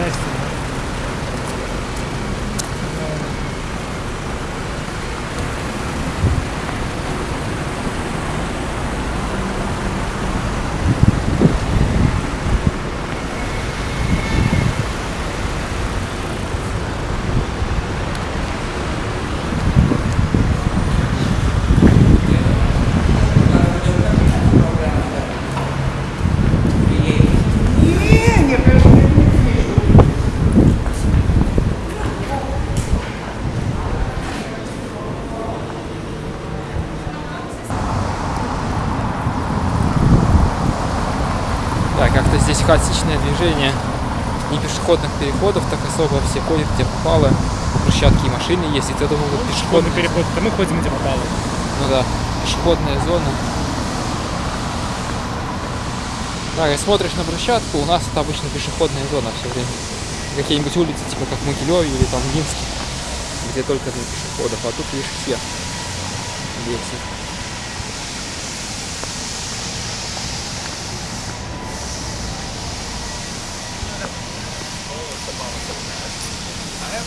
testing. Хаотичное движение не пешеходных переходов, так особо все ходят, где попало. Брусчатки и машины есть, и ты думал, вот Пешеходный пешеходная... переход, это мы ходим, где попало. Ну да, пешеходная зона. Да, и смотришь на брусчатку, у нас это обычно пешеходная зона все время. Какие-нибудь улицы, типа как Могилеве или там Минске, где только для пешеходов, а тут видишь все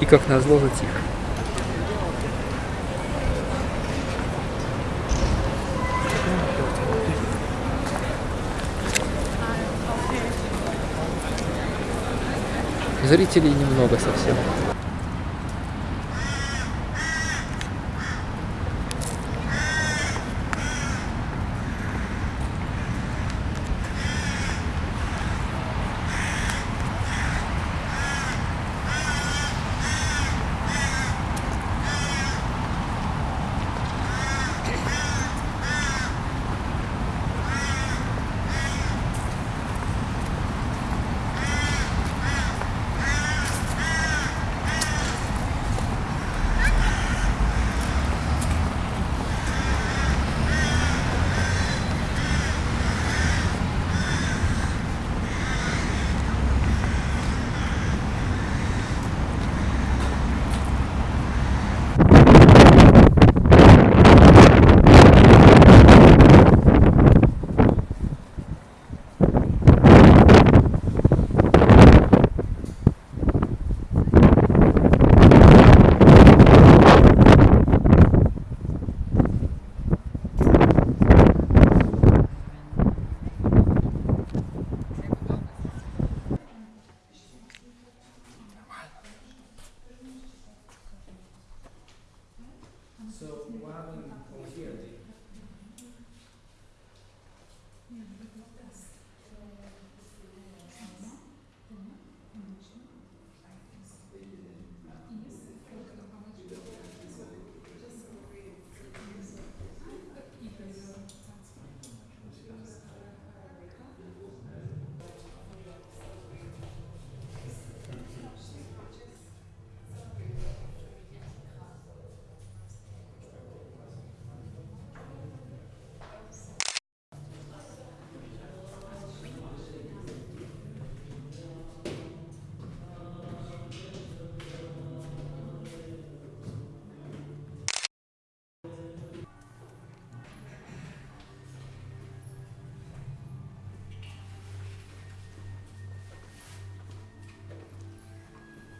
И как назло затих. Зрителей немного совсем. So one over here.